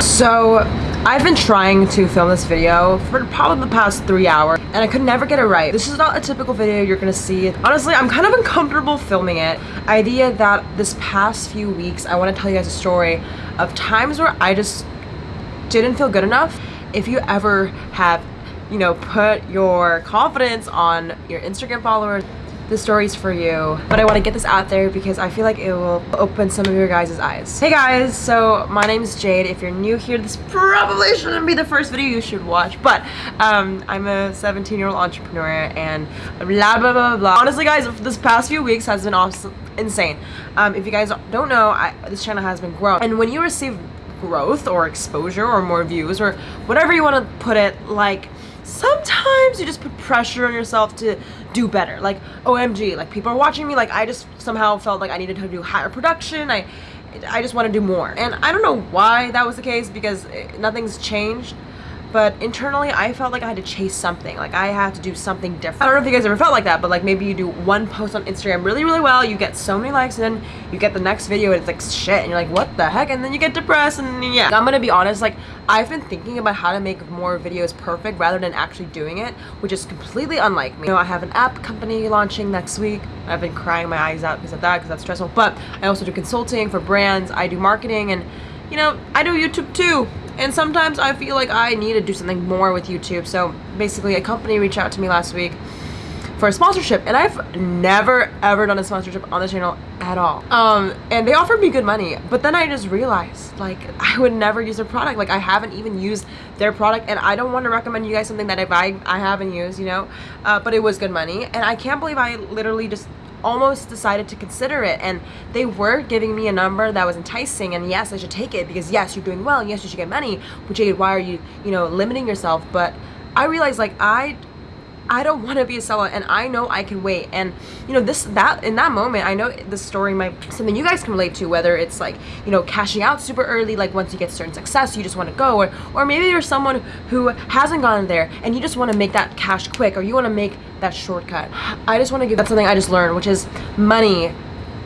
So I've been trying to film this video for probably the past three hours and I could never get it right. This is not a typical video you're gonna see. Honestly, I'm kind of uncomfortable filming it. Idea that this past few weeks, I wanna tell you guys a story of times where I just didn't feel good enough. If you ever have, you know, put your confidence on your Instagram followers, this story's for you. But I want to get this out there because I feel like it will open some of your guys' eyes. Hey guys, so my name is Jade. If you're new here, this probably shouldn't be the first video you should watch. But um, I'm a 17 year old entrepreneur and blah blah blah blah. Honestly guys, this past few weeks has been awesome, insane. Um, if you guys don't know, I, this channel has been growing. And when you receive growth or exposure or more views or whatever you want to put it, like sometimes you just put pressure on yourself to do better. Like omg like people are watching me like i just somehow felt like i needed to do higher production. I i just want to do more. And i don't know why that was the case because eh, nothing's changed but internally I felt like I had to chase something. Like I had to do something different. I don't know if you guys ever felt like that but like maybe you do one post on Instagram really really well you get so many likes and then you get the next video and it's like shit and you're like what the heck? And then you get depressed and yeah. I'm gonna be honest like I've been thinking about how to make more videos perfect rather than actually doing it which is completely unlike me. You know I have an app company launching next week. I've been crying my eyes out because of that because that's stressful but I also do consulting for brands. I do marketing and you know I do YouTube too and sometimes I feel like I need to do something more with YouTube. So basically a company reached out to me last week for a sponsorship and I've never ever done a sponsorship on the channel at all. Um and they offered me good money but then I just realized like I would never use their product. Like I haven't even used their product and I don't want to recommend you guys something that if I I haven't used you know? Uh, but it was good money and I can't believe I literally just almost decided to consider it and they were giving me a number that was enticing and yes I should take it because yes you're doing well yes you should get money but which why are you you know limiting yourself? But I realized like I I don't want to be a sellout and I know I can wait and you know this that in that moment I know the story might something you guys can relate to whether it's like you know cashing out super early like once you get certain success you just want to go or or maybe you're someone who hasn't gone there and you just want to make that cash quick or you want to make that shortcut. I just want to give that something I just learned which is money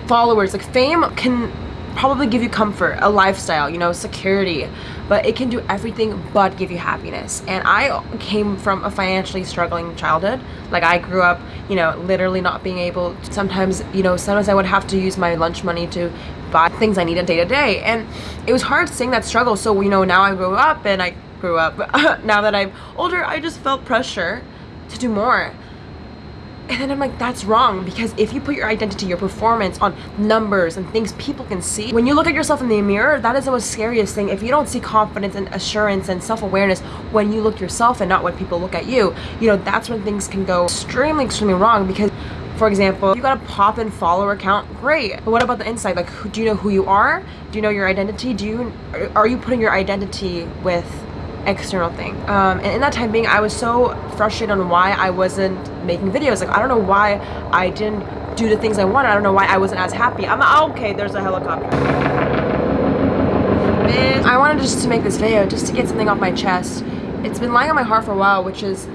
followers like fame can probably give you comfort, a lifestyle, you know, security, but it can do everything but give you happiness. And I came from a financially struggling childhood. Like I grew up, you know, literally not being able to, sometimes, you know, sometimes I would have to use my lunch money to buy things I needed day to day. And it was hard seeing that struggle. So, you know, now I grew up and I grew up. now that I'm older, I just felt pressure to do more and then I'm like, that's wrong because if you put your identity, your performance on numbers and things people can see, when you look at yourself in the mirror, that is the most scariest thing. If you don't see confidence and assurance and self-awareness when you look yourself and not when people look at you, you know, that's when things can go extremely, extremely wrong because for example, you got a pop and follower account, great. But what about the inside? Like, do you know who you are? Do you know your identity? Do you, are you putting your identity with external thing. Um, and in that time being I was so frustrated on why I wasn't making videos. Like I don't know why I didn't do the things I wanted. I don't know why I wasn't as happy. I'm like, okay there's a helicopter. I wanted just to make this video just to get something off my chest. It's been lying on my heart for a while which is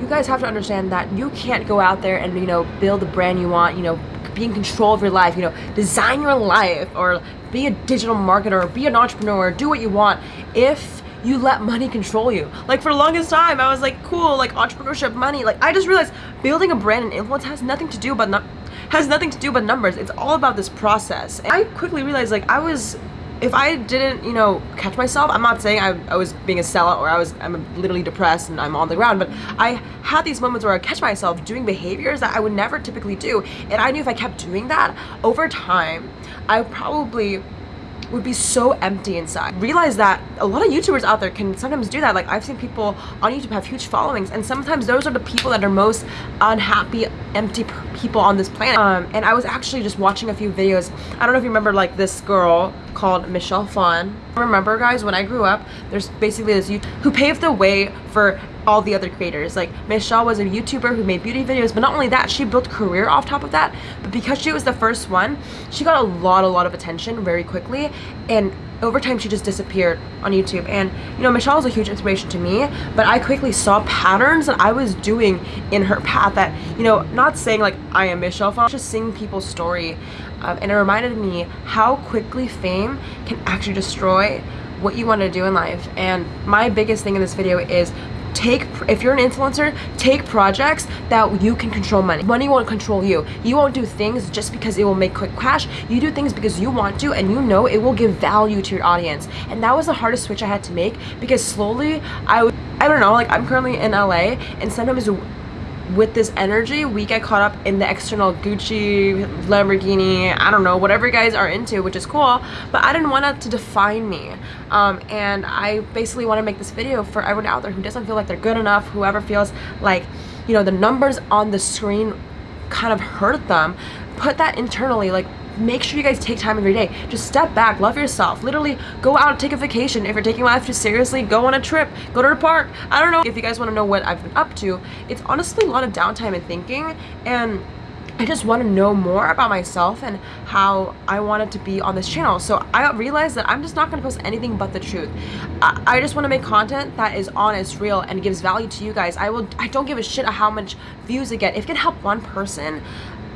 you guys have to understand that you can't go out there and you know build the brand you want you know be in control of your life you know design your life or be a digital marketer be an entrepreneur do what you want. If you let money control you. Like for the longest time, I was like, cool, like entrepreneurship, money. Like I just realized building a brand and influence has nothing to do but not has nothing to do but numbers. It's all about this process. And I quickly realized like I was if I didn't, you know, catch myself, I'm not saying I, I, was being a sellout or I was, I'm literally depressed and I'm on the ground, but I had these moments where I catch myself doing behaviors that I would never typically do. And I knew if I kept doing that over time, I probably would be so empty inside. Realize that a lot of YouTubers out there can sometimes do that. Like I've seen people on YouTube have huge followings and sometimes those are the people that are most unhappy, empty people on this planet. Um, and I was actually just watching a few videos. I don't know if you remember like this girl called Michelle Phan. Remember guys, when I grew up, there's basically this YouTube who paved the way for all the other creators. Like Michelle was a YouTuber who made beauty videos, but not only that, she built career off top of that. But because she was the first one, she got a lot, a lot of attention very quickly. And over time she just disappeared on YouTube and you know Michelle is a huge inspiration to me but I quickly saw patterns that I was doing in her path that you know not saying like I am Michelle Phan just seeing people's story um, and it reminded me how quickly fame can actually destroy what you want to do in life. And my biggest thing in this video is take if you're an influencer take projects that you can control money. Money won't control you. You won't do things just because it will make quick cash. You do things because you want to and you know it will give value to your audience. And that was the hardest switch i had to make because slowly i i don't know like i'm currently in la and sometimes with this energy we get caught up in the external gucci lamborghini i don't know whatever you guys are into which is cool but i didn't want that to define me. Um, and i basically want to make this video for everyone out there who doesn't feel like they're good enough whoever feels like you know the numbers on the screen kind of hurt them put that internally like make sure you guys take time every day just step back love yourself literally go out and take a vacation if you're taking life too seriously go on a trip go to the park i don't know if you guys want to know what i've been up to it's honestly a lot of downtime and thinking and I just want to know more about myself and how I wanted to be on this channel. So I realized that I'm just not going to post anything but the truth. I, I just want to make content that is honest, real, and gives value to you guys. I will. I don't give a shit how much views I get. If it can help one person,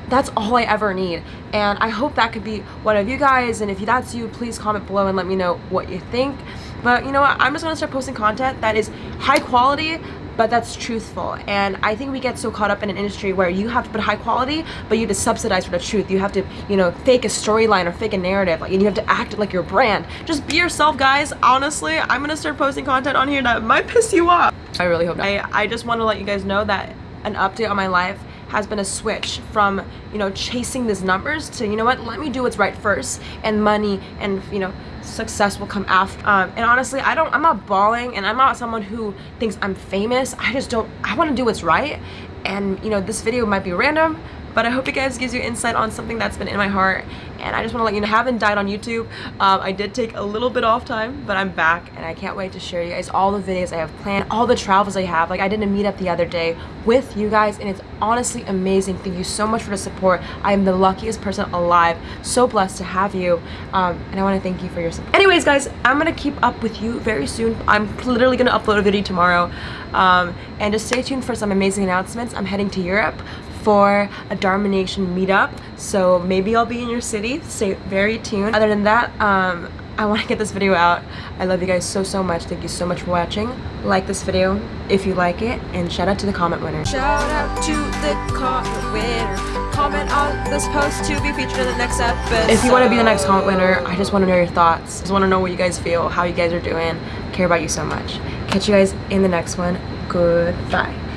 that's all I ever need. And I hope that could be one of you guys. And if that's you please comment below and let me know what you think. But you know what? I'm just gonna start posting content that is high quality but that's truthful. And I think we get so caught up in an industry where you have to put high quality but you have to subsidize for the truth. You have to you know fake a storyline or fake a narrative. Like and you have to act like your brand. Just be yourself guys. Honestly I'm gonna start posting content on here that might piss you off. I really hope not. I, I just want to let you guys know that an update on my life has been a switch from you know chasing these numbers to you know what let me do what's right first and money and you know success will come after um, and honestly I don't I'm not balling and I'm not someone who thinks I'm famous. I just don't I want to do what's right and you know this video might be random but I hope it guys gives you insight on something that's been in my heart and I just want to let you know I haven't died on YouTube um, I did take a little bit off time but I'm back and I can't wait to share you guys all the videos I have planned all the travels I have. Like I did a meetup the other day with you guys and it's honestly amazing. Thank you so much for the support. I am the luckiest person alive. So blessed to have you um, and I want to thank you for your support. Anyways guys I'm gonna keep up with you very soon. I'm literally gonna upload a video tomorrow um, and just stay tuned for some amazing announcements. I'm heading to Europe for a Dharma Nation meetup. So maybe I'll be in your city. Stay very tuned. Other than that, um, I want to get this video out. I love you guys so, so much. Thank you so much for watching. Like this video if you like it. And shout out to the comment winner. Shout out to the comment winner. Comment on this post to be featured in the next episode. If you want to be the next comment winner, I just want to know your thoughts. I just want to know what you guys feel, how you guys are doing. I care about you so much. Catch you guys in the next one. Goodbye.